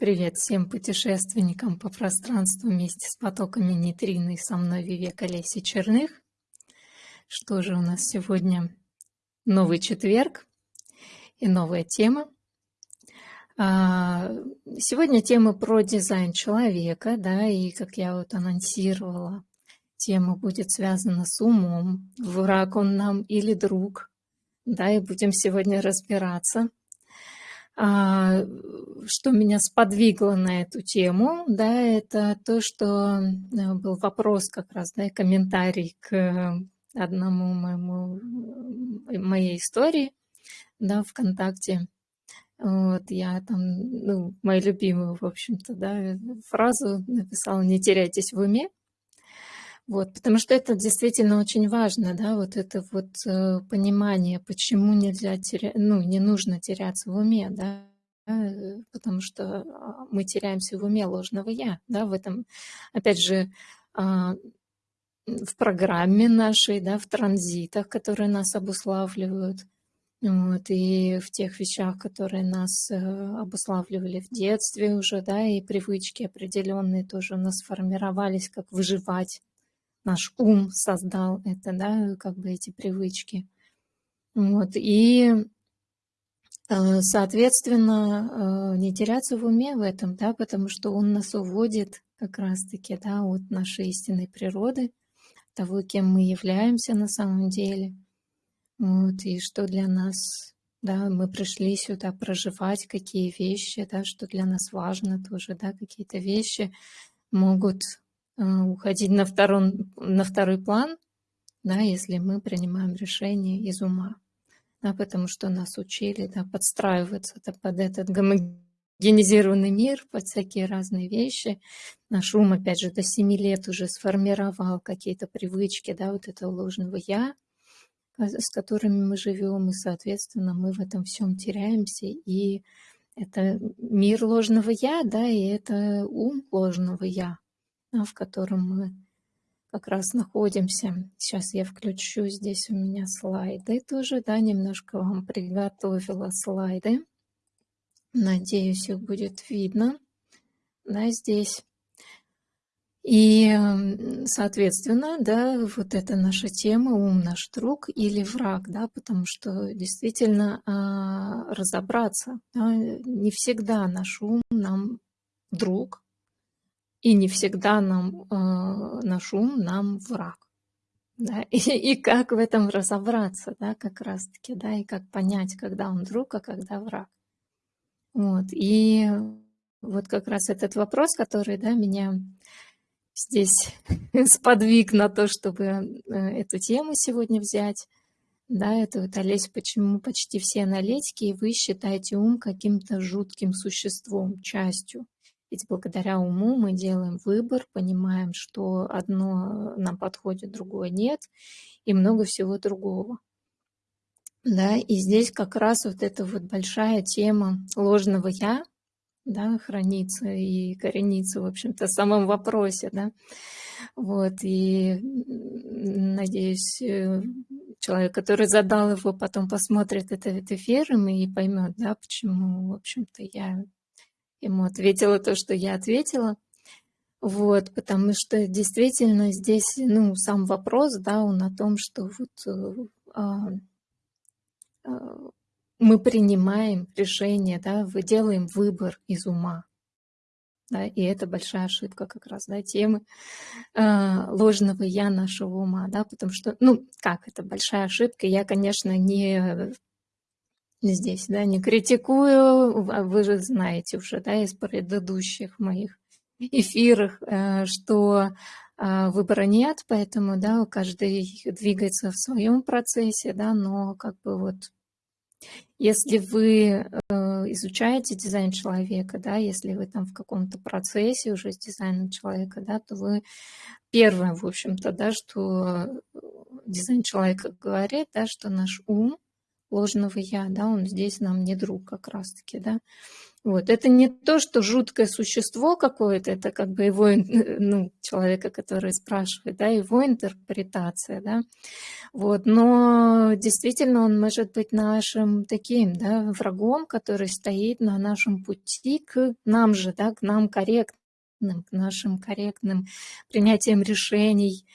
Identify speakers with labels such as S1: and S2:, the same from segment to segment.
S1: Привет всем путешественникам по пространству вместе с потоками нейтрино и со мной Вивека Леси Черных. Что же у нас сегодня? Новый четверг и новая тема. А, сегодня тема про дизайн человека, да, и как я вот анонсировала, тема будет связана с умом, враг он нам или друг, да, и будем сегодня разбираться – что меня сподвигло на эту тему, да, это то, что э, был вопрос как раз, да, комментарий к одному моему, э, моей истории, да, ВКонтакте. Вот, я там, ну, мою любимую, в общем-то, да, фразу написала «Не теряйтесь в уме», вот, потому что это действительно очень важно, да, вот это вот э, понимание, почему нельзя терять, ну, не нужно теряться в уме, да, э, потому что а, мы теряемся в уме ложного «я», да, в этом, опять же, э, в программе нашей, да, в транзитах, которые нас обуславливают, вот, и в тех вещах, которые нас э, обуславливали в детстве уже, да, и привычки определенные тоже у нас сформировались, как выживать, наш ум создал это, да, как бы эти привычки. Вот, и, э, соответственно, э, не теряться в уме в этом, да, потому что он нас уводит как раз-таки, да, от нашей истинной природы, того, кем мы являемся на самом деле, вот, и что для нас, да, мы пришли сюда проживать, какие вещи, да, что для нас важно тоже, да, какие-то вещи могут уходить на, второй, на второй план, да, если мы принимаем решение из ума. Да, потому что нас учили да, подстраиваться да, под этот гомогенизированный мир, под всякие разные вещи. Наш ум, опять же, до 7 лет уже сформировал какие-то привычки да, вот этого ложного «я», с которыми мы живем, и, соответственно, мы в этом всем теряемся. И это мир ложного «я», да, и это ум ложного «я», в котором мы как раз находимся. Сейчас я включу, здесь у меня слайды тоже, да, немножко вам приготовила слайды. Надеюсь, их будет видно, да, здесь. И, соответственно, да, вот это наша тема «Ум наш друг» или «Враг», да, потому что действительно а, разобраться, да, не всегда наш ум нам друг, и не всегда нам, э, наш ум нам враг. Да? И, и как в этом разобраться, да, как раз-таки, да, и как понять, когда он друг, а когда враг. Вот, и вот как раз этот вопрос, который, да, меня здесь сподвиг на то, чтобы э, эту тему сегодня взять, да, это вот, Олесь, почему почти все аналитики, и вы считаете ум каким-то жутким существом, частью. Ведь благодаря уму мы делаем выбор, понимаем, что одно нам подходит, другое нет, и много всего другого. Да, и здесь как раз вот эта вот большая тема ложного «я», да, хранится и коренится, в общем-то, в самом вопросе, да. Вот, и надеюсь, э, человек, который задал его, потом посмотрит этот эфир и поймет, да, почему, в общем-то, я ему ответила то, что я ответила. Вот, потому что действительно здесь, ну, сам вопрос, да, он о том, что вот э, а, а, мы принимаем решение, да, мы делаем выбор из ума. Да, и это большая ошибка как раз, да, темы э, ложного «я» нашего ума, да, потому что, ну, как это большая ошибка, я, конечно, не здесь, да, не критикую, вы же знаете уже, да, из предыдущих моих эфирах, э, что а, выбора нет, поэтому, да, каждый двигается в своем процессе, да, но как бы вот если вы э, изучаете дизайн человека, да, если вы там в каком-то процессе уже с дизайном человека, да, то вы первое, в общем-то, да, что дизайн человека говорит, да, что наш ум ложного «я», да, он здесь нам не друг как раз-таки, да. Вот. Это не то, что жуткое существо какое-то, это как бы его, ну, человека, который спрашивает, да, его интерпретация, да. Вот. Но действительно он может быть нашим таким, да, врагом, который стоит на нашем пути к нам же, да, к нам корректным, к нашим корректным принятиям решений,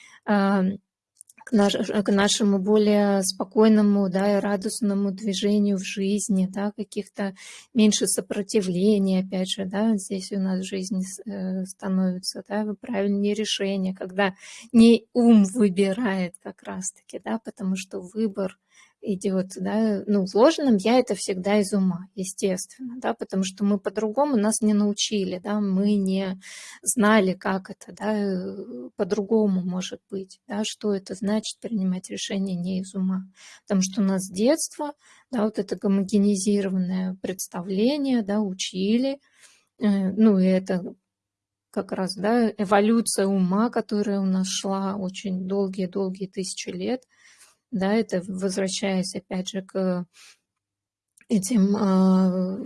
S1: к, наш, к нашему более спокойному да, и радостному движению в жизни, да, каких-то меньше сопротивления, опять же, да, здесь у нас жизнь э, становится, да, правильнее решения, когда не ум выбирает как раз-таки, да, потому что выбор идет, да, ну, в ложном я это всегда из ума, естественно, да, потому что мы по-другому нас не научили, да, мы не знали, как это, да, по-другому может быть, да, что это значит принимать решение не из ума, потому что у нас с детства, да, вот это гомогенизированное представление, да, учили, э, ну, и это как раз, да, эволюция ума, которая у нас шла очень долгие-долгие тысячи лет, да, это возвращаясь опять же к этим а,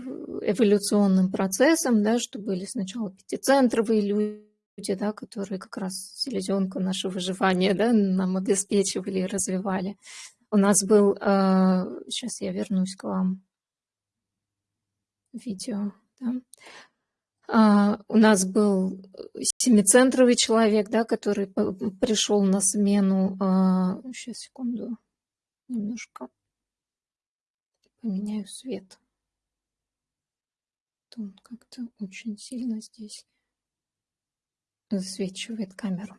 S1: эволюционным процессам, да, что были сначала пятицентровые люди, да, которые как раз селезенку нашего выживания да, нам обеспечивали и развивали. У нас был, сейчас а, я вернусь к вам, видео, да. А, у нас был семицентровый человек, да, который пришел на смену. Сейчас, а, секунду, немножко поменяю свет. Он как-то очень сильно здесь засвечивает камеру.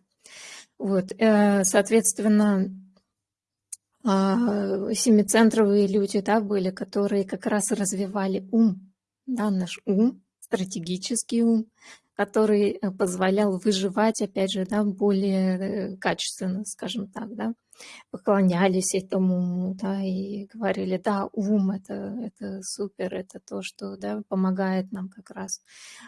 S1: Вот, э, соответственно, а, семицентровые люди, да, были, которые как раз развивали ум, да, наш ум, стратегический ум, который э, позволял выживать, опять же, да, более э, качественно, скажем так, да, поклонялись этому да, и говорили, да, ум это, это супер, это то, что, да, помогает нам как раз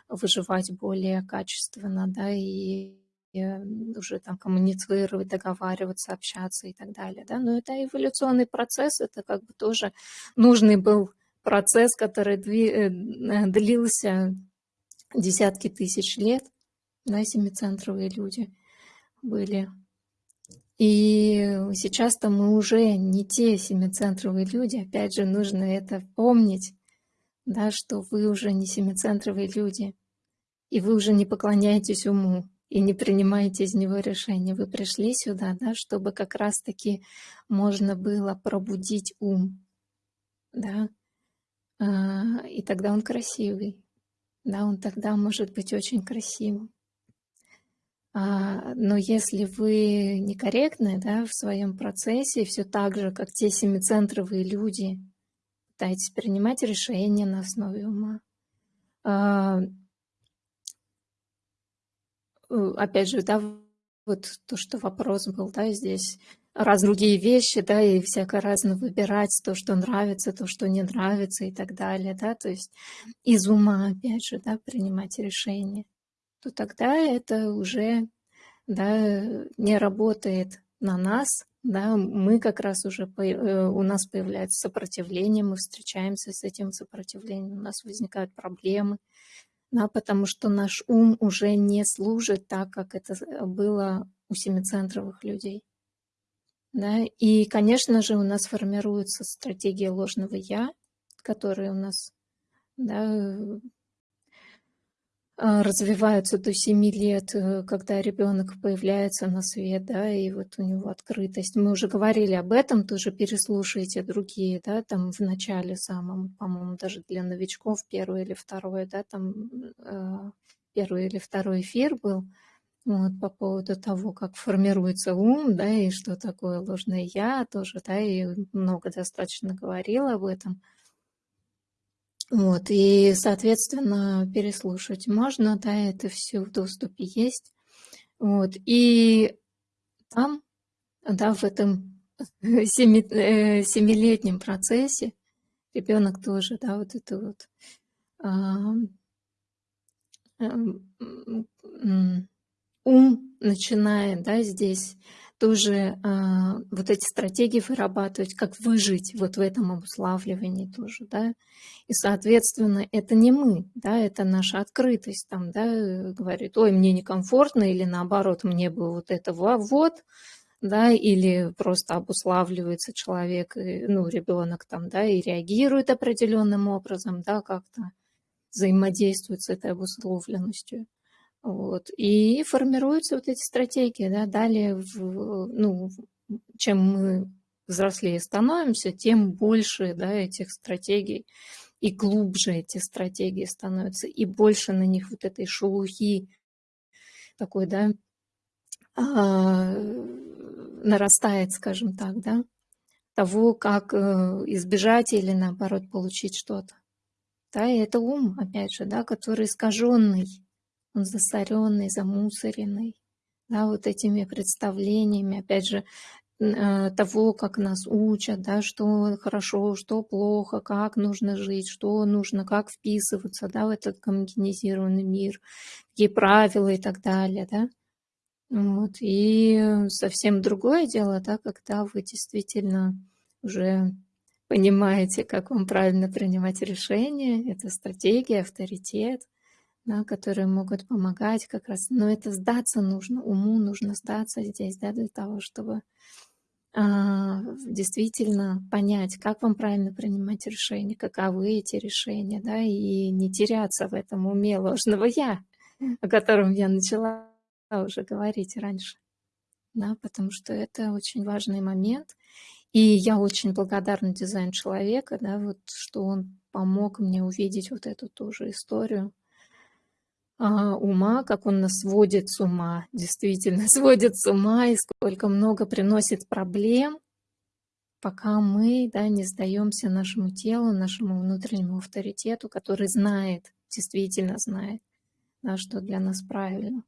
S1: выживать более качественно, да, и э, уже там коммуницировать, договариваться, общаться и так далее, да, но это эволюционный процесс, это как бы тоже нужный был процесс, который э, длился десятки тысяч лет, да, семицентровые люди были. И сейчас-то мы уже не те семицентровые люди, опять же, нужно это помнить, да, что вы уже не семицентровые люди, и вы уже не поклоняетесь уму, и не принимаете из него решения. Вы пришли сюда, да, чтобы как раз-таки можно было пробудить ум, да, и тогда он красивый. Да, он тогда может быть очень красивым. А, но если вы некорректны да, в своем процессе, все так же, как те семицентровые люди, пытаетесь принимать решения на основе ума, а, э, опять же, да, вот то, что вопрос был, да, здесь, раз другие вещи, да, и всяко разно выбирать то, что нравится, то, что не нравится и так далее, да, то есть из ума, опять же, да, принимать решения, то тогда это уже, да, не работает на нас, да, мы как раз уже, э, у нас появляется сопротивление, мы встречаемся с этим сопротивлением, у нас возникают проблемы, да, потому что наш ум уже не служит так, как это было у семицентровых людей. Да? И, конечно же, у нас формируется стратегия ложного «я», которая у нас да, а, развиваются до 7 лет, э, когда ребенок появляется на свет, да, и вот у него открытость. Мы уже говорили об этом, тоже переслушайте другие, да, там в начале самом, по-моему, даже для новичков первый или второй, да, там э, первый или второй эфир был, вот, по поводу того, как формируется ум, да, и что такое ложное «я» тоже, да, и много достаточно говорила об этом. Вот, и, соответственно, переслушать можно, да, это все в доступе есть. Вот, и там, да, в этом семи, э, семилетнем процессе ребенок тоже, да, вот это вот а, ум начинает, да, здесь тоже а, вот эти стратегии вырабатывать, как выжить вот в этом обуславливании тоже, да. И, соответственно, это не мы, да, это наша открытость, там, да, говорит, ой, мне некомфортно, или наоборот, мне бы вот это вот, да, или просто обуславливается человек, ну, ребенок там, да, и реагирует определенным образом, да, как-то взаимодействует с этой обусловленностью. Вот. И формируются вот эти стратегии. Да? Далее, в, ну, чем мы взрослее становимся, тем больше да, этих стратегий и глубже эти стратегии становятся, и больше на них вот этой шелухи такой, да, а, нарастает, скажем так, да, того, как э, избежать или наоборот получить что-то. Да, и это ум, опять же, да, который искаженный, он засоренный, замусоренный, да, вот этими представлениями, опять же, э, того, как нас учат, да, что хорошо, что плохо, как нужно жить, что нужно, как вписываться да, в этот гомогенизированный мир, какие правила и так далее. Да. Вот. И совсем другое дело, да, когда вы действительно уже понимаете, как вам правильно принимать решения, это стратегия, авторитет, да, которые могут помогать как раз. Но это сдаться нужно, уму нужно сдаться здесь, да, для того, чтобы а, действительно понять, как вам правильно принимать решения, каковы эти решения, да, и не теряться в этом уме ложного «я», о котором я начала уже говорить раньше. Да, потому что это очень важный момент. И я очень благодарна дизайн человека, да, вот, что он помог мне увидеть вот эту тоже историю а, ума, как он нас сводит с ума, действительно сводит с ума, и сколько много приносит проблем, пока мы да, не сдаемся нашему телу, нашему внутреннему авторитету, который знает, действительно знает, да, что для нас правильно.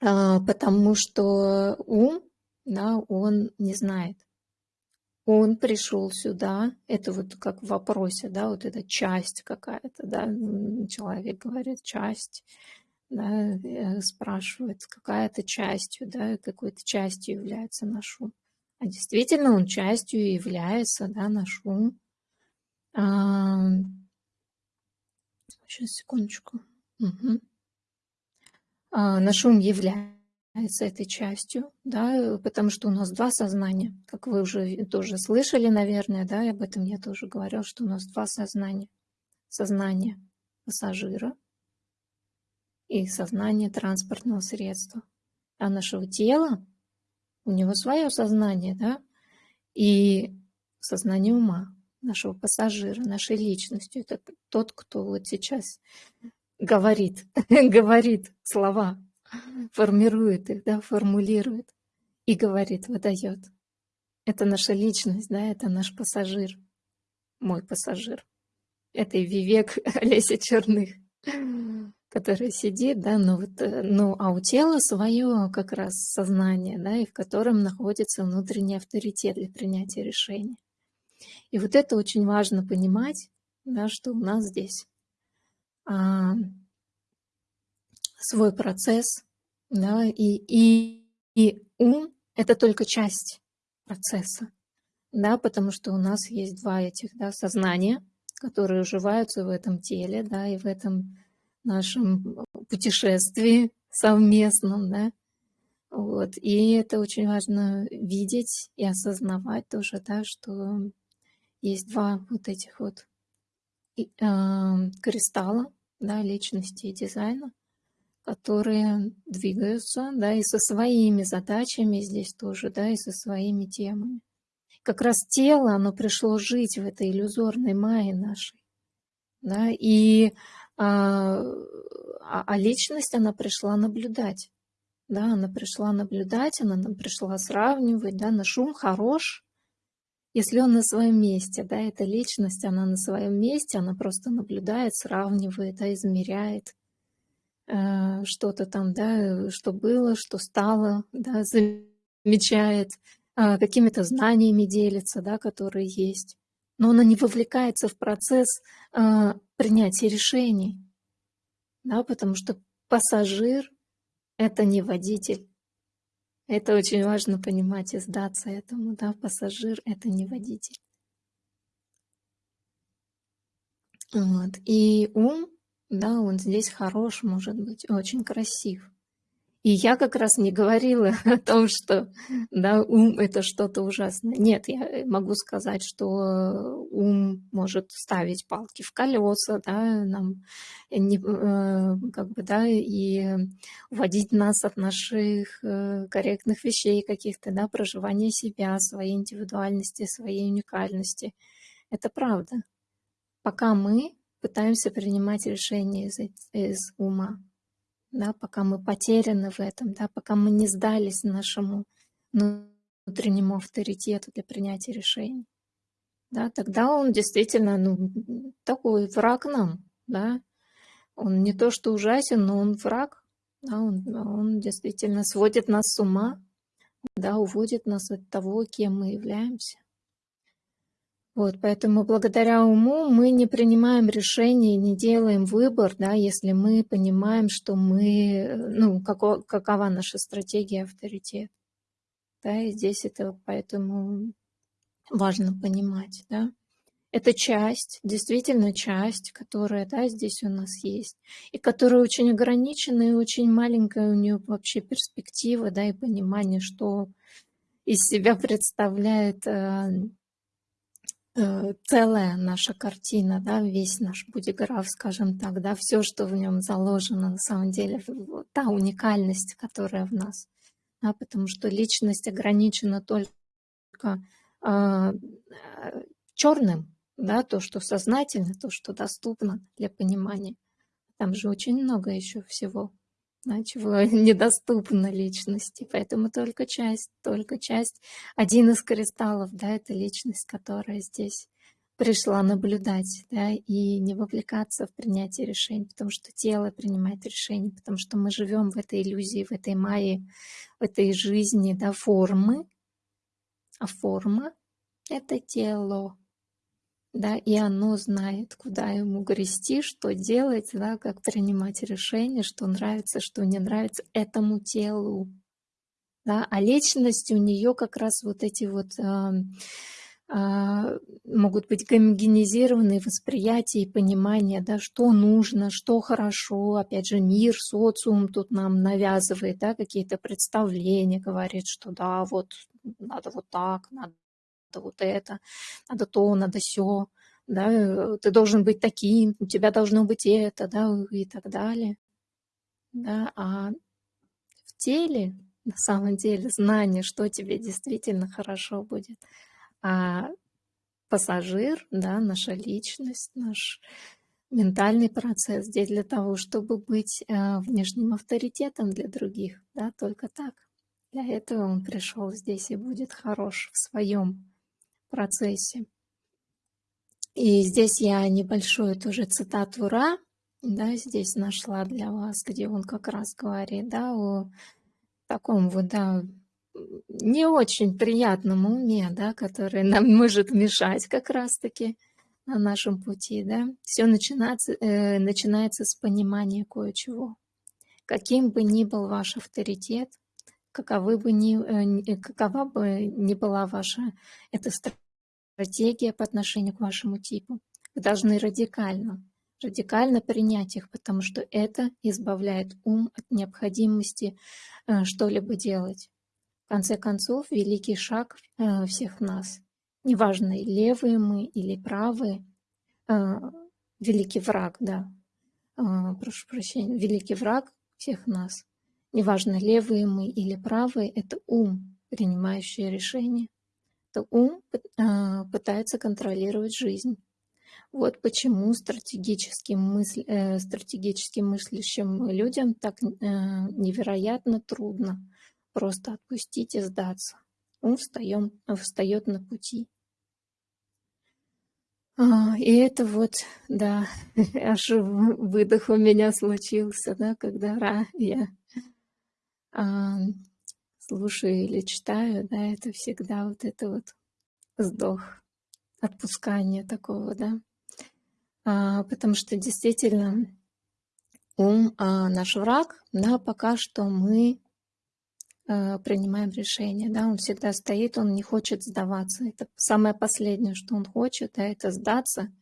S1: А, потому что ум, да, он не знает он пришел сюда, это вот как в вопросе, да, вот эта часть какая-то, да, человек говорит часть, да, э, спрашивает, какая-то частью, да, какой-то частью является наш ум. А действительно он частью является, да, наш ум. А, сейчас, секундочку. Угу. А, наш ум является с этой частью, да, потому что у нас два сознания, как вы уже тоже слышали, наверное, да, об этом я тоже говорил, что у нас два сознания. Сознание пассажира и сознание транспортного средства. А нашего тела, у него свое сознание, да, и сознание ума, нашего пассажира, нашей личности. Это тот, кто вот сейчас говорит, говорит слова формирует их, да, формулирует и говорит, выдает. Это наша личность, да, это наш пассажир, мой пассажир. Это и Вивек Олеся Черных, который сидит, да, но вот, э, ну, а у тела свое как раз сознание, да, и в котором находится внутренний авторитет для принятия решений. И вот это очень важно понимать, да, что у нас здесь а, свой процесс, да, и, и, и ум – это только часть процесса, да, потому что у нас есть два этих да, сознания, которые уживаются в этом теле, да, и в этом нашем путешествии совместном, да, вот, и это очень важно видеть и осознавать тоже, да, что есть два вот этих вот э, кристалла, да, личности и дизайна, которые двигаются, да, и со своими задачами здесь тоже, да, и со своими темами. Как раз тело, оно пришло жить в этой иллюзорной майе нашей, да, и а, а, а личность, она пришла наблюдать, да, она пришла наблюдать, она нам пришла сравнивать, да, наш ум хорош, если он на своем месте, да, эта личность, она на своем месте, она просто наблюдает, сравнивает, да, измеряет, что-то там, да, что было, что стало, да, замечает, а, какими-то знаниями делится, да, которые есть. Но она не вовлекается в процесс а, принятия решений, да, потому что пассажир – это не водитель, Это очень важно понимать и сдаться этому, да, пассажир — это не водитель. Вот. И ум, да, он здесь хорош, может быть, очень красив. И я как раз не говорила о том, что да, ум – это что-то ужасное. Нет, я могу сказать, что ум может ставить палки в колеса, да, нам э, как бы, да, и уводить нас от наших э, корректных вещей каких-то, да, проживания себя, своей индивидуальности, своей уникальности. Это правда. Пока мы пытаемся принимать решения из, из ума да, пока мы потеряны в этом, да, пока мы не сдались нашему внутреннему авторитету для принятия решений. Да, тогда он действительно ну, такой враг нам, да. Он не то что ужасен, но он враг, да, он, он действительно сводит нас с ума, да, уводит нас от того, кем мы являемся. Вот, поэтому благодаря уму мы не принимаем решения, не делаем выбор, да, если мы понимаем, что мы, ну, како, какова наша стратегия авторитет. Да, и здесь это поэтому важно понимать, да. Это часть, действительно часть, которая, да, здесь у нас есть, и которая очень ограничена и очень маленькая у нее вообще перспектива, да, и понимание, что из себя представляет э, целая наша картина, да, весь наш будиграф, скажем так, да, все, что в нем заложено, на самом деле, та уникальность, которая в нас, да, потому что личность ограничена только э, черным, да, то, что сознательно, то, что доступно для понимания. Там же очень много еще всего да, чего недоступно личности. Поэтому только часть, только часть. Один из кристаллов, да, это личность, которая здесь пришла наблюдать, да, и не вовлекаться в принятие решений, потому что тело принимает решения, потому что мы живем в этой иллюзии, в этой майе, в этой жизни, да, формы, а форма — это тело, да, и оно знает, куда ему грести, что делать, да, как принимать решения, что нравится, что не нравится этому телу. Да, а личность у нее как раз вот эти вот э, э, могут быть гомогенизированные восприятия и понимания, да, что нужно, что хорошо. Опять же, мир, социум тут нам навязывает да, какие-то представления, говорит, что да, вот надо вот так, надо надо вот это, надо то, надо все, да, э, ты должен быть таким, у тебя должно быть это, да, и так далее. Да, а в теле, на самом деле, знание, что тебе действительно хорошо будет. А пассажир, да, наша личность, наш ментальный процесс здесь для того, чтобы быть э, внешним авторитетом для других, да, только так. Для этого он пришел здесь и будет хорош в своем процессе. И здесь я небольшую тоже цитату Ра, да, здесь нашла для вас, где он как раз говорит, да, о таком вот, да, не очень приятном уме, да, который нам может мешать как раз-таки на нашем пути, да. Все начинается, э, начинается с понимания кое-чего. Каким бы ни был ваш авторитет, каковы бы ни, э, какова бы ни была ваша эта стратегия по отношению к вашему типу, вы должны радикально, радикально принять их, потому что это избавляет ум от необходимости э, что-либо делать. В конце концов, великий шаг э, всех нас, неважно, левые мы или правые, великий враг, да, прошу прощения, великий враг всех нас, Неважно, левые мы или правые, это ум, принимающий решение. Ум а, пытается контролировать жизнь. Вот почему стратегическим, мысль, э, стратегически мыслящим людям так э, невероятно трудно просто отпустить и сдаться. Ум встаем, встает на пути. А, и это вот, да, аж выдох у меня случился, да, когда я а, слушаю или читаю, да, это всегда вот это вот вздох, отпускание такого, да. А, потому что действительно ум а, наш враг, да, пока что мы э, принимаем решение, да, он всегда стоит, он не хочет сдаваться. Это самое последнее, что он хочет, да, это сдаться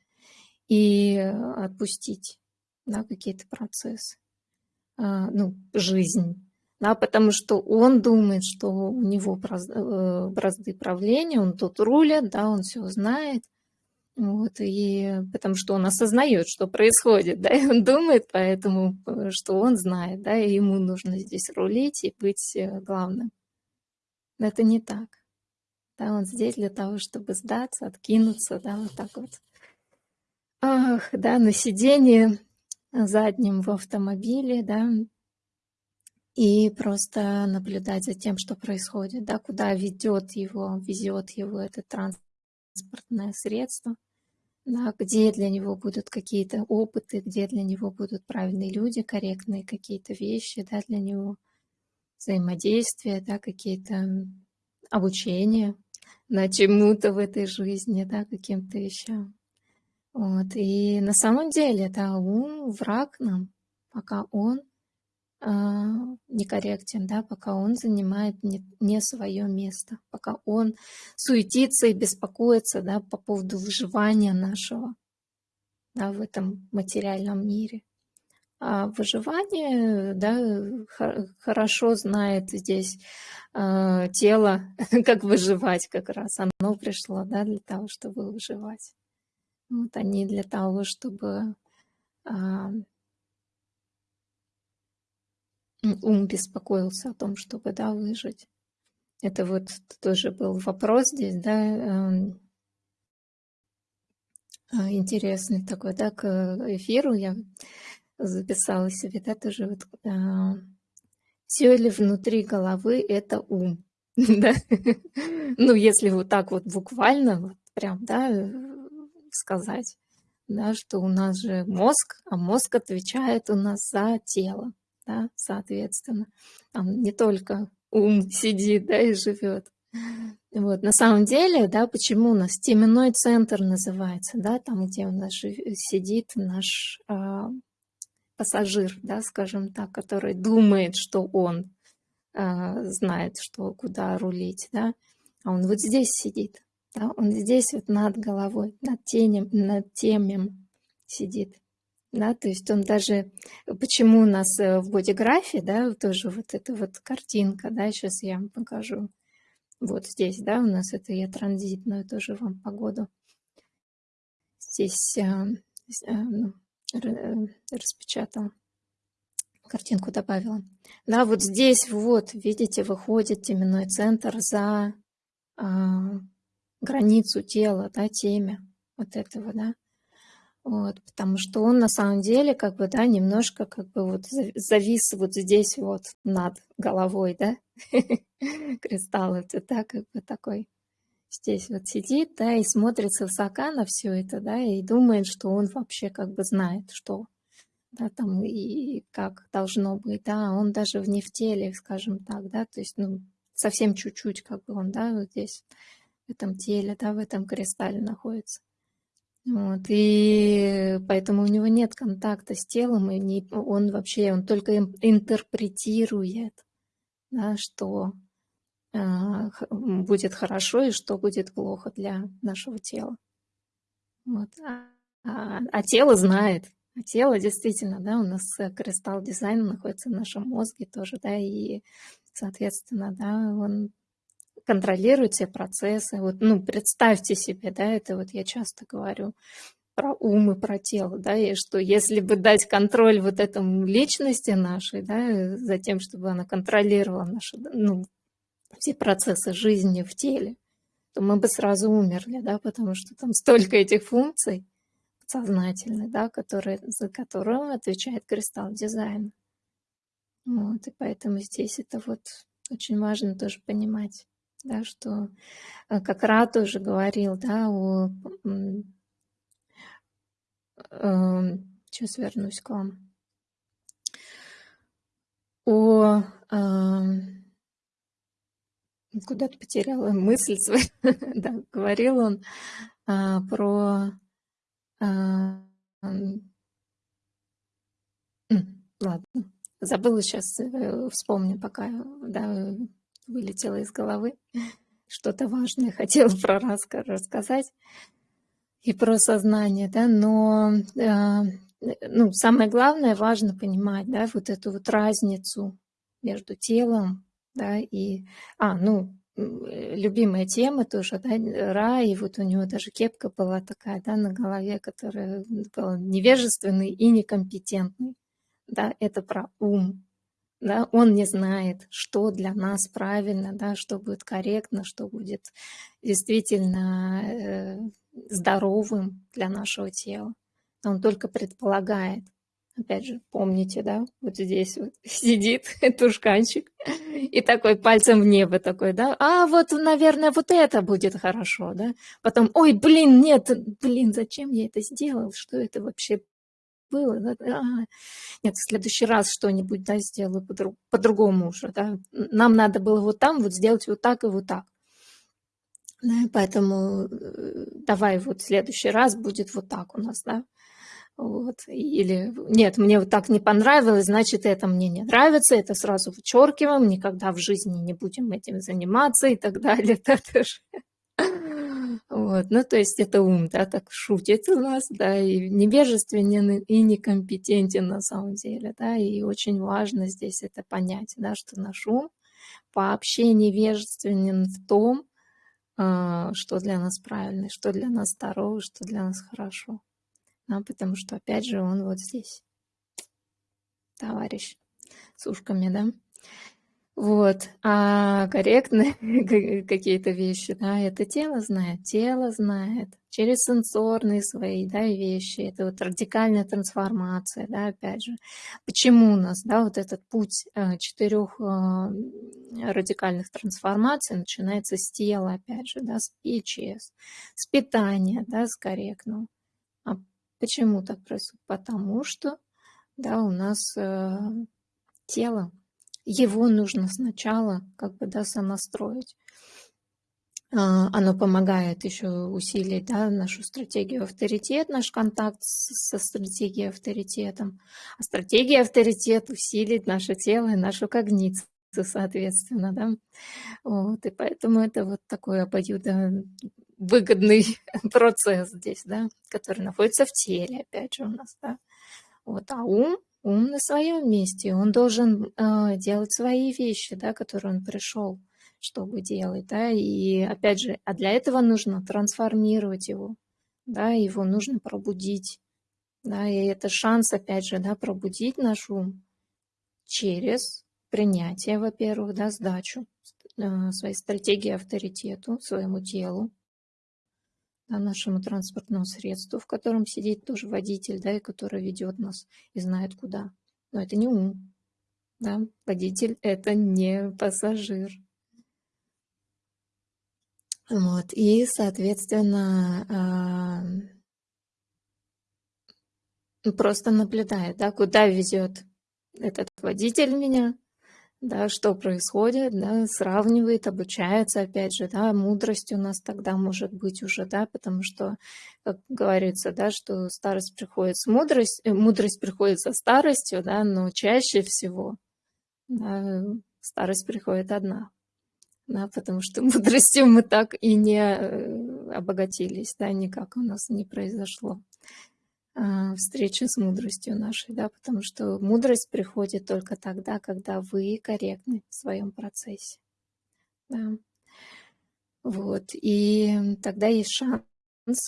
S1: и отпустить, да, какие-то процессы, а, ну, жизнь, да, потому что он думает, что у него э, бразды правления, он тут рулит, да, он все знает, вот, и потому что он осознает, что происходит, да, и он думает поэтому, э, что он знает, да, и ему нужно здесь рулить и быть э, главным. Но это не так. Да, он здесь для того, чтобы сдаться, откинуться, да, вот так вот. Ах, да, на сиденье заднем в автомобиле, да, и просто наблюдать за тем, что происходит, да, куда ведет его, везет его это транспортное средство – да, где для него будут какие-то опыты, где для него будут правильные люди, корректные какие-то вещи, да, для него взаимодействия, да, какие-то обучения на чему-то в этой жизни, да, каким-то вещам. Вот. И на самом деле, да, ум враг нам, пока он некорректен, да, пока он занимает не, не свое место, пока он суетится и беспокоится да, по поводу выживания нашего да, в этом материальном мире. А выживание, да, хорошо знает здесь э, тело, как выживать как раз. Оно пришло, да, для того, чтобы выживать. Вот они для того, чтобы э, ум беспокоился о том, чтобы да, выжить. Это вот тоже был вопрос здесь, да, эм, а, интересный такой, да, к эфиру я записала себе, да, тоже вот, а, все ли внутри головы это ум, да, ну, если вот так вот буквально, вот прям, да, э, сказать, да, что у нас же мозг, а мозг отвечает у нас за тело, да, соответственно. Там не только ум сидит, да, и живет. Вот, на самом деле, да, почему у нас теменной центр называется, да, там, где у нас сидит наш э, пассажир, да, скажем так, который думает, что он э, знает, что куда рулить, да, а он вот здесь сидит, да, он здесь вот над головой, над тенем, над темем сидит да, то есть он даже, почему у нас э, в бодиграфе, да, тоже вот эта вот картинка, да, сейчас я вам покажу, вот здесь, да, у нас это я транзитную тоже вам погоду, здесь а, а, ну, распечатала, картинку добавила, да, вот здесь вот, видите, выходит теменной центр за а, границу тела, да, темя вот этого, да, вот, потому что он на самом деле как бы, да, немножко как бы вот завис вот здесь вот над головой, да, кристалл это, да, как бы такой здесь вот сидит, да, и смотрит высока на все это, да, и думает, что он вообще как бы знает, что, да, там и как должно быть, да, он даже в не в теле, скажем так, да, то есть, ну, совсем чуть-чуть как бы он, да, вот здесь, в этом теле, да, в этом кристалле находится. Вот, и поэтому у него нет контакта с телом, и не, он вообще, он только интерпретирует, да, что э, будет хорошо и что будет плохо для нашего тела. Вот. А, а, а тело знает, а тело действительно, да, у нас кристалл дизайна находится в нашем мозге тоже, да, и, соответственно, да, он контролирует все процессы. Вот, ну, представьте себе, да, это вот я часто говорю про ум и про тело, да, и что если бы дать контроль вот этому личности нашей, да, за тем, чтобы она контролировала наши, ну, все процессы жизни в теле, то мы бы сразу умерли, да, потому что там столько этих функций сознательных, да, которые, за которые отвечает кристалл дизайна. Вот, и поэтому здесь это вот очень важно тоже понимать да, что э, как Ра тоже говорил, да, о... Сейчас эм, вернусь к вам. О... Куда-то потеряла мысль свою. да, говорил он а, про... А, ладно, забыла сейчас, э, вспомню пока, да, вылетело из головы. Что-то важное хотела про раскар рассказать и про сознание, да, но э, ну, самое главное, важно понимать, да, вот эту вот разницу между телом, да, и, а, ну, любимая тема тоже, да, Ра, и вот у него даже кепка была такая, да, на голове, которая была невежественный и некомпетентный, да, это про ум, да, он не знает, что для нас правильно, да, что будет корректно, что будет действительно э, здоровым для нашего тела. Он только предполагает. Опять же, помните, да, вот здесь вот сидит тушканчик и такой пальцем в небо такой, да, а вот, наверное, вот это будет хорошо, да. Потом, ой, блин, нет, блин, зачем я это сделал, что это вообще было, да? а, нет, в следующий раз что-нибудь, да, сделаю по-другому по уже, да. Нам надо было вот там вот сделать вот так и вот так. Да, поэтому э, давай вот в следующий раз будет вот так у нас, да. Вот. Или нет, мне вот так не понравилось, значит, это мне не нравится, это сразу вычеркиваем, никогда в жизни не будем этим заниматься и так далее. Да. Вот. Ну, то есть это ум, да, так шутит у нас, да, и невежественен, и некомпетентен на самом деле, да, и очень важно здесь это понять, да, что наш ум вообще невежественен в том, а, что для нас правильно, что для нас здорово, что для нас хорошо а, потому что, опять же, он вот здесь, товарищ с ушками, да. Вот, а корректные какие-то вещи, да, это тело знает, тело знает через сенсорные свои, да, вещи, это вот радикальная трансформация, да, опять же. Почему у нас, да, вот этот путь э, четырех э, радикальных трансформаций начинается с тела, опять же, да, с ИЧС, с питания, да, с корректного. Почему так происходит? Потому что да, у нас э, тело, его нужно сначала как бы да, сонастроить. Э, оно помогает еще усилить да, нашу стратегию авторитет, наш контакт со стратегией авторитетом. А стратегия авторитет усилит наше тело и нашу когницию соответственно, да. Вот, и поэтому это вот такое обоюдо выгодный процесс здесь, да, который находится в теле, опять же, у нас, да. Вот, а ум, ум на своем месте, он должен э, делать свои вещи, да, которые он пришел, чтобы делать, да, и опять же, а для этого нужно трансформировать его, да, его нужно пробудить, да, и это шанс, опять же, да, пробудить наш ум через принятие, во-первых, да, сдачу э, своей стратегии авторитету, своему телу, да, нашему транспортному средству, в котором сидит тоже водитель, да, и который ведет нас и знает куда. Но это не ум. Да? Водитель – это не пассажир. Вот. И, соответственно, а, просто наблюдает, да, куда везет этот водитель меня, да, что происходит, да, сравнивает, обучается, опять же, да, мудрость у нас тогда может быть уже, да, потому что, как говорится, да, что старость приходит с мудрость, э, мудрость приходит со старостью, да, но чаще всего да, старость приходит одна, да, потому что мудростью мы так и не э, обогатились, да, никак у нас не произошло. А, встречи с мудростью нашей, да, потому что мудрость приходит только тогда, когда вы корректны в своем процессе. Да. Вот, и тогда есть шанс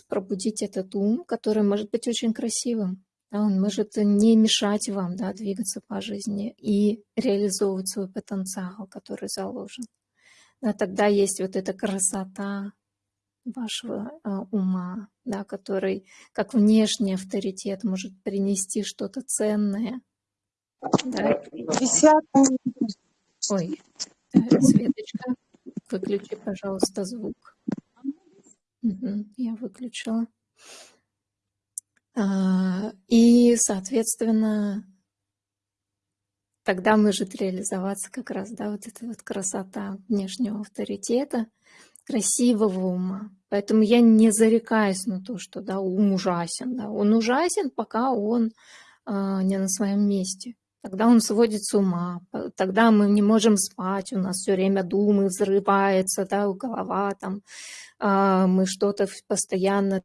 S1: пробудить этот ум, который может быть очень красивым. Да, он может не мешать вам да, двигаться по жизни и реализовывать свой потенциал, который заложен. Да, тогда есть вот эта красота, вашего а, ума, да, который как внешний авторитет может принести что-то ценное. Да. Ой, э, Светочка, выключи, пожалуйста, звук. Угу, я выключила. А, и, соответственно, тогда может реализоваться как раз, да, вот эта вот красота внешнего авторитета, красивого ума. Поэтому я не зарекаюсь на то, что да, ум ужасен. Да. Он ужасен, пока он а, не на своем месте. Тогда он сводит с ума, тогда мы не можем спать, у нас все время думы взрывается, да, голова там, а, мы что-то постоянно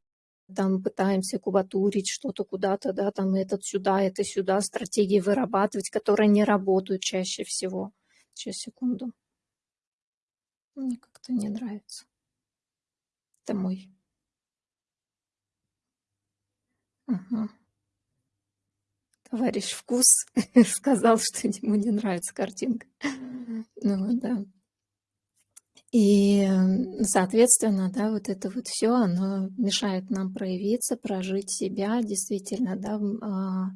S1: там пытаемся кубатурить что-то куда-то, да, там этот сюда, это сюда, стратегии вырабатывать, которые не работают чаще всего. Сейчас, секунду. Мне как-то не нравится. Это мой. Ага. Товарищ Вкус сказал, что ему не нравится картинка. Ну да. И, соответственно, да, вот это вот все, оно мешает нам проявиться, прожить себя, действительно, да, а,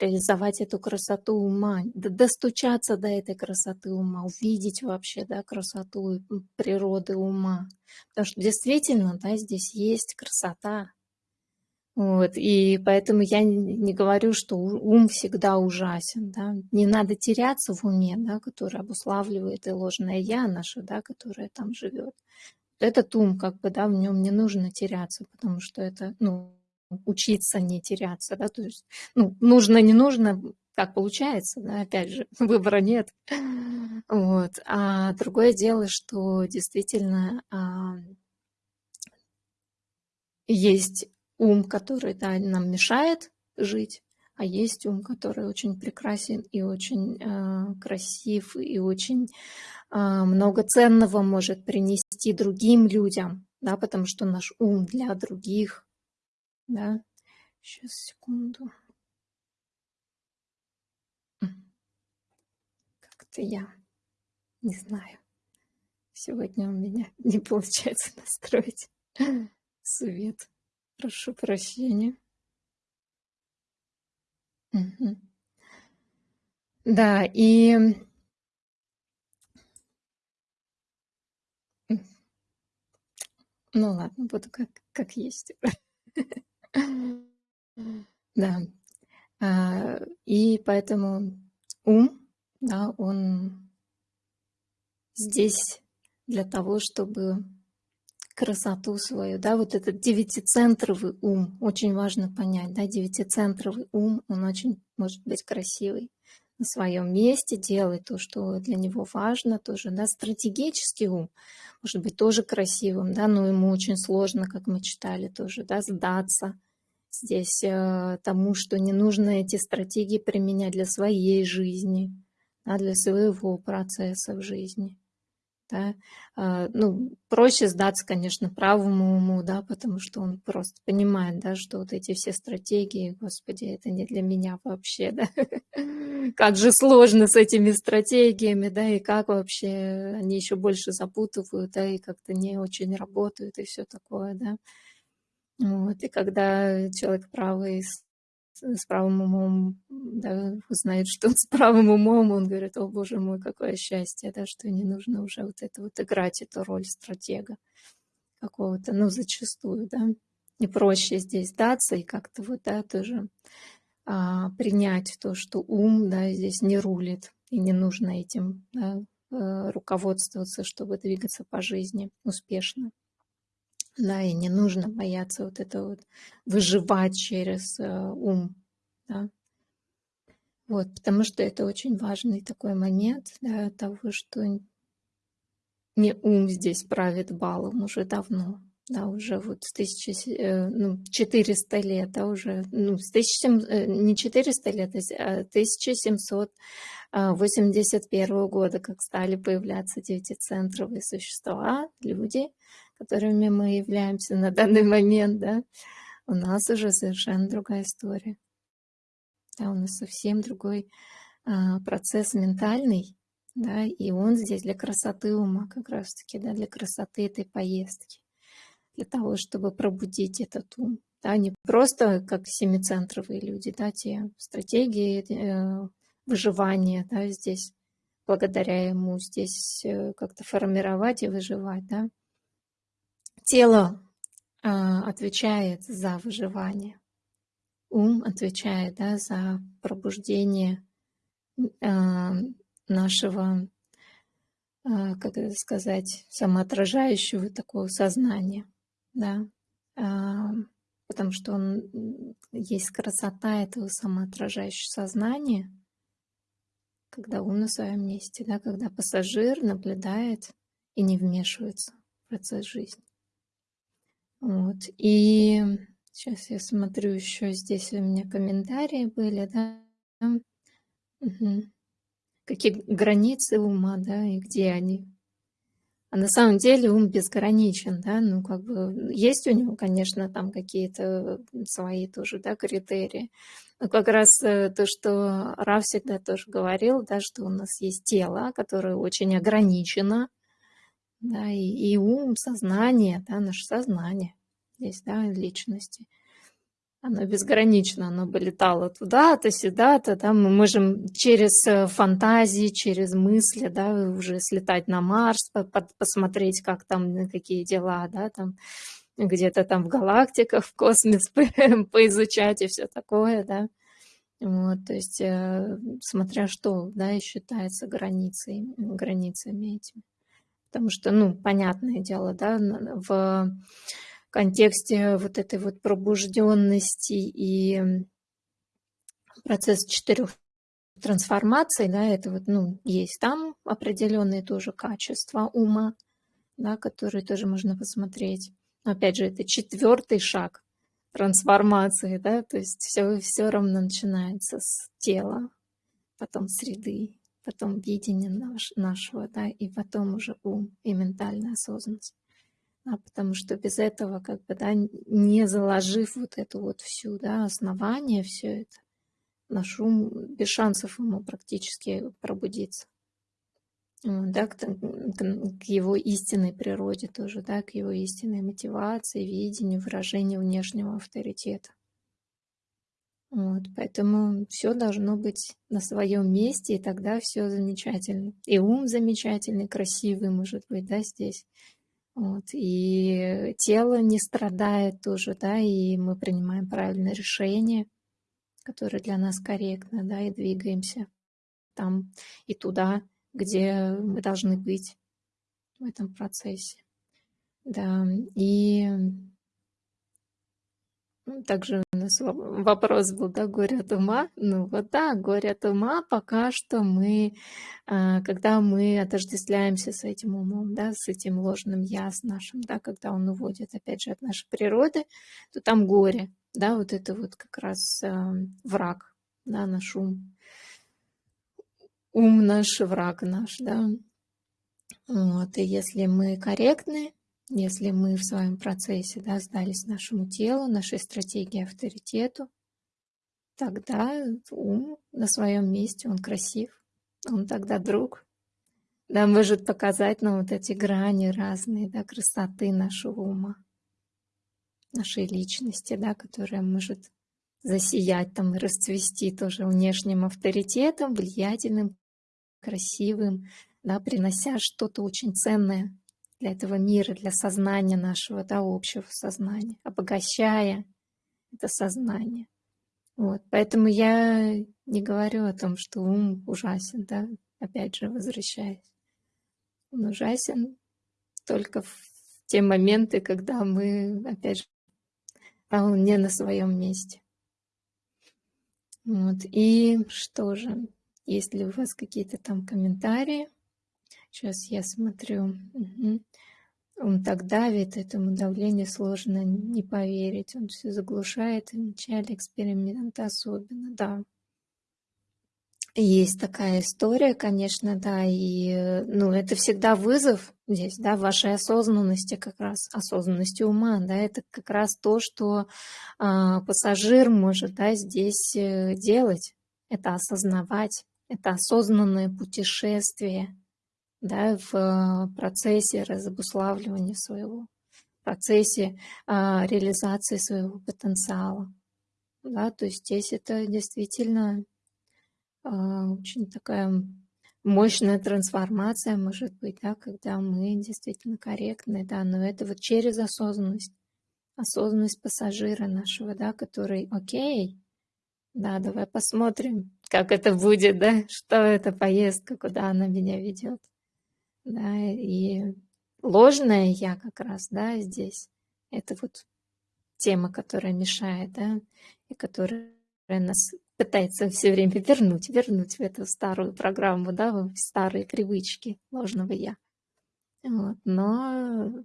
S1: реализовать эту красоту ума, достучаться до этой красоты ума, увидеть вообще, да, красоту природы ума. Потому что действительно, да, здесь есть красота, вот, и поэтому я не говорю, что ум всегда ужасен, да. Не надо теряться в уме, да, который обуславливает и ложное «я» наше, да, которое там живет. Этот ум, как бы, да, в нем не нужно теряться, потому что это, ну, учиться не теряться, да, то есть, ну, нужно, не нужно, как получается, да, опять же, выбора нет. Вот. А другое дело, что действительно а, есть ум, который да, нам мешает жить, а есть ум, который очень прекрасен и очень э, красив, и очень э, много ценного может принести другим людям, да, потому что наш ум для других, да. Сейчас, секунду. Как-то я не знаю. Сегодня у меня не получается настроить свет. Прошу прощения. Мгм. Да, и ну ладно, буду как, как есть. Да. А, и поэтому ум, да, он здесь для того, чтобы красоту свою, да, вот этот девятицентровый ум, очень важно понять, да, девятицентровый ум, он очень может быть красивый на своем месте, делает то, что для него важно, тоже, да, стратегический ум может быть тоже красивым, да, но ему очень сложно, как мы читали тоже, да, сдаться здесь э, тому, что не нужно эти стратегии применять для своей жизни, да, для своего процесса в жизни. Да? А, ну, проще сдаться, конечно, правому уму, да, потому что он просто понимает, да, что вот эти все стратегии, господи, это не для меня вообще, да. Как же сложно с этими стратегиями, да, и как вообще они еще больше запутывают, да, и как-то не очень работают и все такое, да. Вот, и когда человек правый с правым умом, да, узнает, что он с правым умом, он говорит, о боже мой, какое счастье, да, что не нужно уже вот это вот играть эту роль стратега какого-то, ну, зачастую, да, не проще здесь даться и как-то вот, да, тоже а, принять то, что ум, да, здесь не рулит, и не нужно этим да, э, руководствоваться, чтобы двигаться по жизни успешно. Да, и не нужно бояться вот это вот выживать через э, ум, да. Вот, потому что это очень важный такой момент, да, того, что не ум здесь правит балом уже давно, да, уже вот с 1000, э, ну, 400 лет, да, уже, ну, с 1700, э, не 400 лет, а 1781 года, как стали появляться девятицентровые существа, люди, которыми мы являемся на данный момент, да, у нас уже совершенно другая история. Да, у нас совсем другой а, процесс ментальный, да, и он здесь для красоты ума как раз-таки, да, для красоты этой поездки, для того, чтобы пробудить этот ум. Да, не просто как семицентровые люди, да, те стратегии э, выживания, да, здесь благодаря ему здесь э, как-то формировать и выживать, да, Тело а, отвечает за выживание, ум отвечает да, за пробуждение а, нашего, а, как это сказать, самоотражающего такого сознания. Да? А, потому что он, есть красота этого самоотражающего сознания, когда ум на своем месте, да, когда пассажир наблюдает и не вмешивается в процесс жизни. Вот. И сейчас я смотрю еще здесь у меня комментарии были, да. Угу. Какие границы ума, да, и где они. А на самом деле ум безграничен, да, ну как бы есть у него, конечно, там какие-то свои тоже, да, критерии. Но как раз э, то, что Раф всегда тоже говорил, да, что у нас есть тело, которое очень ограничено, да, и, и ум, сознание, да, наше сознание здесь, да, личности – оно безгранично, оно бы летало туда-то, сюда-то, да, мы можем через э, фантазии, через мысли, да, уже слетать на Марс, посмотреть, как там, какие дела, да, там, где-то там в галактиках, в космос поизучать и все такое, да. Вот, то есть, э, смотря что, да, и считается границей, границами этими. Потому что, ну, понятное дело, да, в контексте вот этой вот пробужденности и процесс четырех трансформаций, да, это вот, ну, есть там определенные тоже качества ума, да, которые тоже можно посмотреть. Но опять же, это четвертый шаг трансформации, да, то есть все, все равно начинается с тела, потом среды, потом видения наш, нашего, да, и потом уже ум и ментальная осознанность а потому что без этого, как бы, да, не заложив вот эту вот всю, да, основание, все это, наш ум, без шансов ему практически пробудиться. Да, к, к его истинной природе тоже, да, к его истинной мотивации, видению, выражению внешнего авторитета. Вот, поэтому все должно быть на своем месте, и тогда все замечательно. И ум замечательный, красивый, может быть, да, здесь. Вот, и тело не страдает тоже, да, и мы принимаем правильное решение, которое для нас корректно, да, и двигаемся там и туда, где мы должны быть в этом процессе. Да, и ну, также у нас вопрос был, да, горе от ума. Ну вот да, горе от ума пока что мы, а, когда мы отождествляемся с этим умом, да, с этим ложным я, с нашим, да, когда он уводит, опять же, от нашей природы, то там горе, да, вот это вот как раз а, враг, да, наш ум. Ум наш, враг наш, да. Вот, и если мы корректны, если мы в своем процессе да, сдались нашему телу, нашей стратегии авторитету, тогда ум на своем месте, он красив, он тогда друг, да, может показать нам вот эти грани разные, да, красоты нашего ума, нашей личности, да, которая может засиять там и расцвести тоже внешним авторитетом, влиятельным, красивым, да, принося что-то очень ценное для этого мира, для сознания нашего, да, общего сознания, обогащая это сознание. Вот. Поэтому я не говорю о том, что ум ужасен, да, опять же, возвращаясь. Он ужасен только в те моменты, когда мы, опять же, он не на своем месте. Вот. И что же, есть ли у вас какие-то там комментарии? Сейчас я смотрю. Угу. Он так давит, этому давлению сложно не поверить. Он все заглушает, в начале эксперимента особенно, да. Есть такая история, конечно, да, и ну, это всегда вызов здесь, да, вашей осознанности как раз, осознанности ума, да, это как раз то, что а, пассажир может, да, здесь э, делать, это осознавать, это осознанное путешествие, да, в э, процессе разобуславливания своего, процессе а, реализации своего потенциала. Да, то есть здесь это действительно а, очень такая мощная трансформация может быть, да, когда мы действительно корректны, да, но это вот через осознанность, осознанность пассажира нашего, да, который, окей, да, давай посмотрим, как это будет, да, что это поездка, куда она меня ведет да, и ложное я как раз, да, здесь, это вот тема, которая мешает, да, и которая нас пытается все время вернуть, вернуть в эту старую программу, да, в старые привычки ложного «я». Вот. Но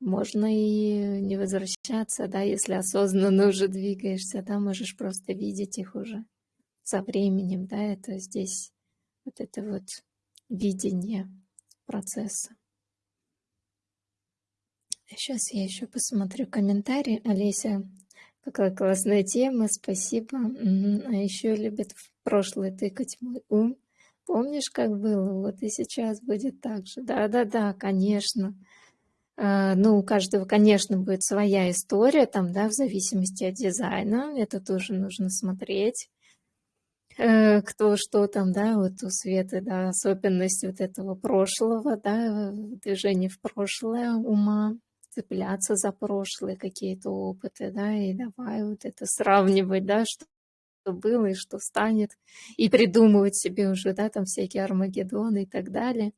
S1: можно и не возвращаться, да, если осознанно уже двигаешься, да, можешь просто видеть их уже со временем, да, это здесь вот это вот видение процесса. Сейчас я еще посмотрю комментарии. Олеся, какая классная тема, спасибо. А еще любит в прошлое тыкать мой ум. Помнишь, как было? Вот и сейчас будет так же. Да-да-да, конечно. А, ну, у каждого, конечно, будет своя история, там, да, в зависимости от дизайна. Это тоже нужно смотреть кто что там, да, вот у Светы, да, особенность вот этого прошлого, да, движение в прошлое ума цепляться за прошлые какие-то опыты, да, и давай вот это сравнивать, да, что было и что станет, и придумывать себе уже, да, там всякие Армагеддоны и так далее.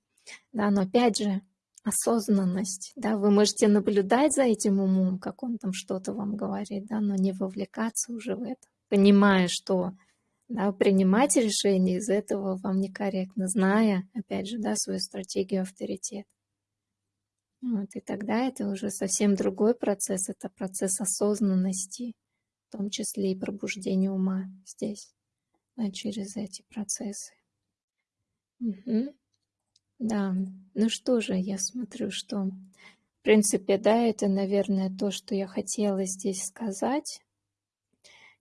S1: Да, но опять же, осознанность, да, вы можете наблюдать за этим умом, как он там что-то вам говорит, да, но не вовлекаться уже в это, понимая, что да, принимать решение из этого вам некорректно, зная, опять же, да, свою стратегию авторитета. Вот, и тогда это уже совсем другой процесс, это процесс осознанности, в том числе и пробуждения ума здесь, да, через эти процессы. Угу. Да, ну что же, я смотрю, что, в принципе, да, это, наверное, то, что я хотела здесь сказать.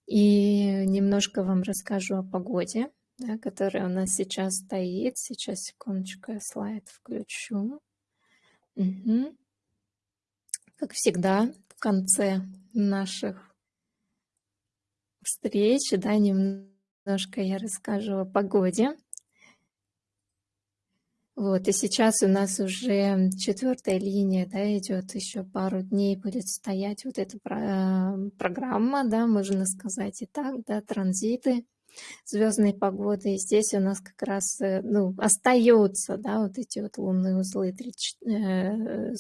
S1: И немножко вам расскажу о погоде, да, которая у нас сейчас стоит. Сейчас, секундочку, я слайд включу. Угу. Как всегда, в конце наших встреч, да, немножко я расскажу о погоде. Вот, и сейчас у нас уже четвертая линия, да, идет еще пару дней будет стоять вот эта программа, да, можно сказать и так, да, транзиты звездной погоды. И здесь у нас как раз э, ну, остается да, вот эти вот лунные узлы 43-23.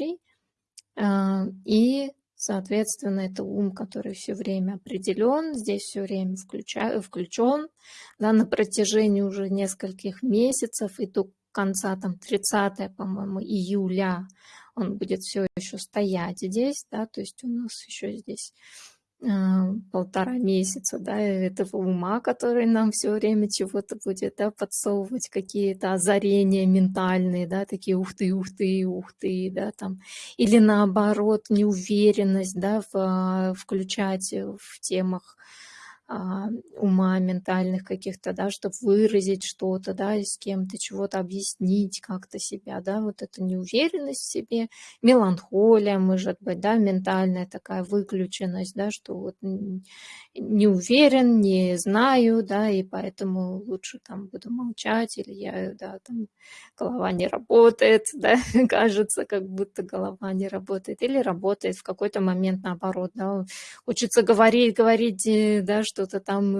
S1: Э, а, и, соответственно, это ум, который все время определен, здесь все время включа, включен да, на протяжении уже нескольких месяцев и до конца там 30 по-моему, июля он будет все еще стоять здесь, да, то есть у нас еще здесь полтора месяца, да, этого ума, который нам все время чего-то будет, да, подсовывать какие-то озарения ментальные, да, такие ух ты, ух ты, ух ты, да, там, или наоборот неуверенность, да, в, а, включать в темах. а, ума, ментальных каких-то, да, чтобы выразить что-то, да, с кем-то чего-то объяснить как-то себя, да, вот эта неуверенность в себе, меланхолия, может быть, да, ментальная такая выключенность, да, что вот не уверен, не знаю, да, и поэтому лучше там буду молчать, или я, да, там голова не работает, да, кажется, как будто голова не работает, или работает в какой-то момент наоборот, да, хочется говорить, говорить, э, да, что что-то там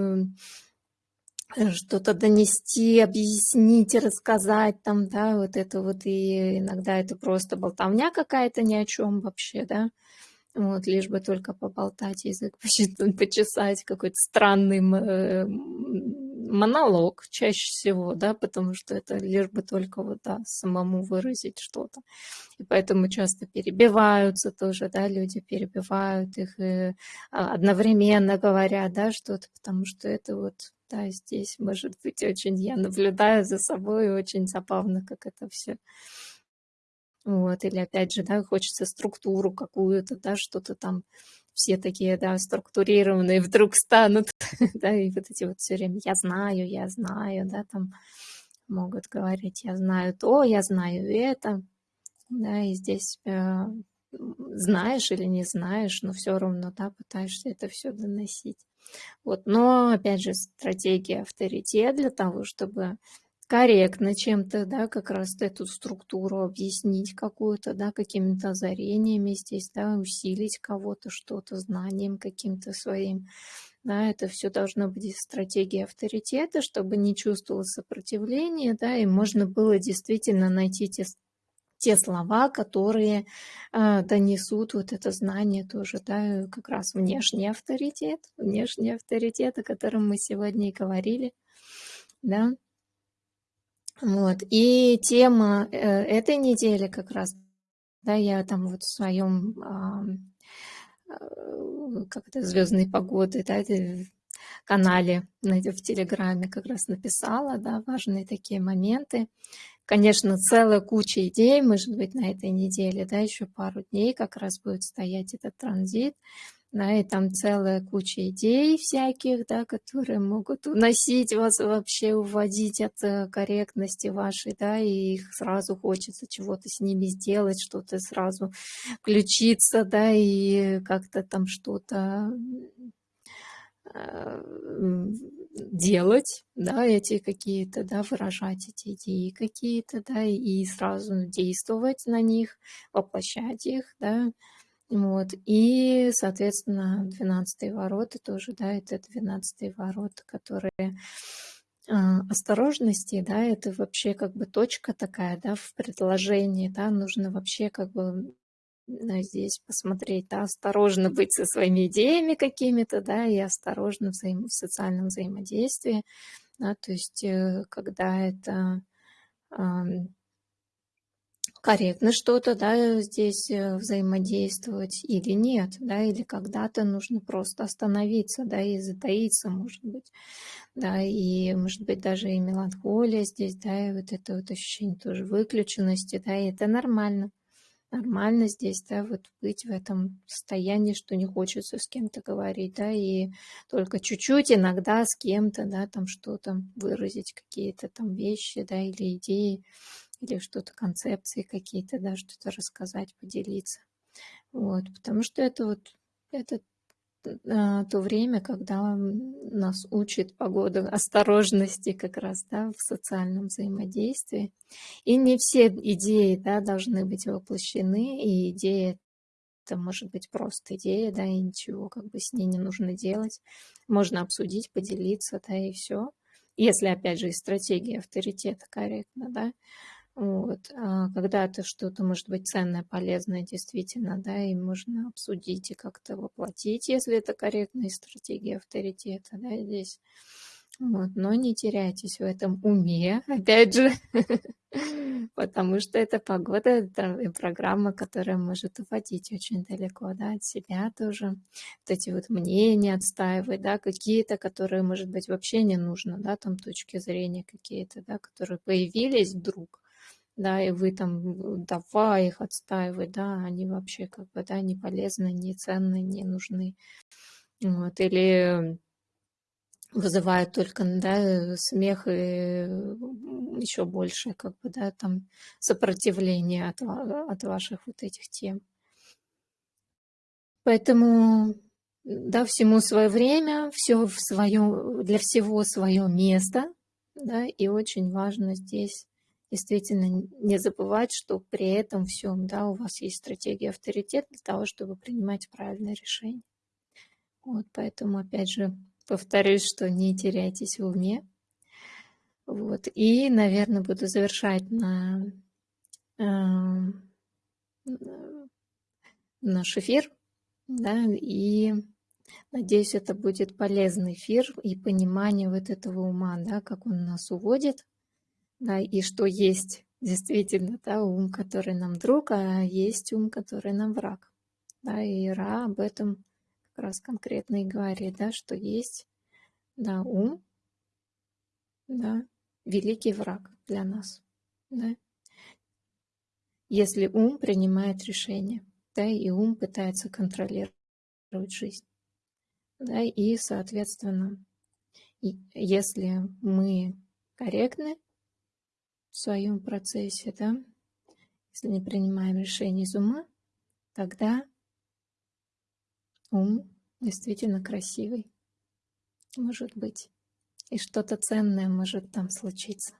S1: э, что-то донести, объяснить, рассказать там, да, вот это вот, и иногда это просто болтовня какая-то ни о чем вообще, да, вот, лишь бы только поболтать, язык почесать, какой-то странный э, монолог чаще всего, да, потому что это лишь бы только вот, да, самому выразить что-то. И поэтому часто перебиваются тоже, да, люди перебивают их и а, одновременно говорят, да, что-то, потому что это вот, да, здесь может быть очень, я наблюдаю за собой, очень забавно, как это все вот, или опять же, да, хочется структуру какую-то, да, что-то там все такие, да, структурированные вдруг станут, да, и вот эти вот все время «я знаю, я знаю», да, там могут говорить «я знаю то, я знаю это», да, и здесь э, знаешь или не знаешь, но все равно, да, пытаешься это все доносить. Вот, но, опять же, стратегия авторитет для того, чтобы корректно чем-то, да, как раз эту структуру объяснить какую-то, да, какими-то озарениями здесь, да, усилить кого-то что-то знанием каким-то своим. Да, это все должно быть стратегия авторитета, чтобы не чувствовало сопротивления, да, и можно было действительно найти те те слова, которые э, донесут вот это знание тоже, да, как раз внешний авторитет, внешний авторитет, о котором мы сегодня и говорили, да. Вот, и тема э, этой недели как раз, да, я там вот в своем, э, как это, звездной погоды, да, канале в Телеграме как раз написала, да, важные такие моменты. Конечно, целая куча идей, может быть, на этой неделе, да, еще пару дней как раз будет стоять этот транзит, да, и там целая куча идей всяких, да, которые могут уносить вас вообще, уводить от э, корректности вашей, да, и их сразу хочется чего-то с ними сделать, что-то сразу включиться, да, и как-то там что-то Э, делать, да, эти какие-то, да, выражать эти идеи какие-то, да, и сразу действовать на них, воплощать их, да, вот, и, соответственно, 12 ворота тоже, да, это 12 ворота, которые а, осторожности, да, это вообще как бы точка такая, да, в предложении, да, нужно вообще как бы здесь посмотреть, да, осторожно быть со своими идеями какими-то, да, и осторожно взаим... в социальном взаимодействии, да, то есть э, когда это корректно что-то, да, здесь э, взаимодействовать или нет, да, или когда-то нужно просто остановиться, да, и затаиться, может быть, да, и, может быть, даже и меланхолия здесь, да, и вот это вот ощущение тоже выключенности, да, и это нормально, нормально здесь, да, вот быть в этом состоянии, что не хочется с кем-то говорить, да, и только чуть-чуть иногда с кем-то, да, там что-то выразить, какие-то там вещи, да, или идеи, или что-то, концепции какие-то, да, что-то рассказать, поделиться. Вот, потому что это вот, это то время, когда нас учит погода осторожности как раз да, в социальном взаимодействии. И не все идеи да, должны быть воплощены, и идея это может быть просто идея, да, и ничего как бы с ней не нужно делать. Можно обсудить, поделиться, да, и все. Если, опять же, и стратегия авторитета корректна, да. Вот. А когда это что-то может быть ценное, полезное действительно, да, и можно обсудить и как-то воплотить, если это корректная стратегия авторитета, да, здесь. Вот. Но не теряйтесь в этом уме, опять же, потому что это погода, это программа, которая может уводить очень далеко, да, от себя тоже. Вот эти вот мнения отстаивать, да, какие-то, которые, может быть, вообще не нужно, да, там точки зрения какие-то, да, которые появились вдруг, да, и вы там давай их отстаивать, да, они вообще как бы, да, не полезны, не ценны, не нужны. Вот, или вызывают только, да, смех и еще больше, как бы, да, там сопротивление от, от ваших вот этих тем. Поэтому, да, всему свое время, все в свое, для всего свое место, да, и очень важно здесь действительно не забывать, что при этом всем да, у вас есть стратегия авторитет для того, чтобы принимать правильное решение. Вот, поэтому, опять же, повторюсь, что не теряйтесь в уме. Вот, и, наверное, буду завершать на э, наш эфир, да, и надеюсь, это будет полезный эфир и понимание вот этого ума, да, как он нас уводит да, и что есть действительно да, ум, который нам друг, а есть ум, который нам враг. Да, и Ра об этом как раз конкретно и говорит, да, что есть да, ум, да, великий враг для нас. Да. Если ум принимает решение, да, и ум пытается контролировать жизнь. Да, и, соответственно, если мы корректны, в своем процессе, да, если не принимаем решение из ума, тогда ум действительно красивый, может быть, и что-то ценное может там случиться.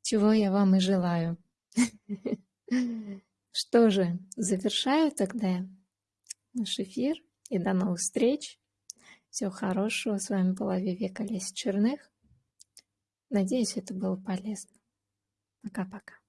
S1: Чего я вам и желаю. Что же, завершаю тогда наш эфир и до новых встреч. Всего хорошего. С вами была Вивека Лесь Черных. Надеюсь, это было полезно. Пока-пока.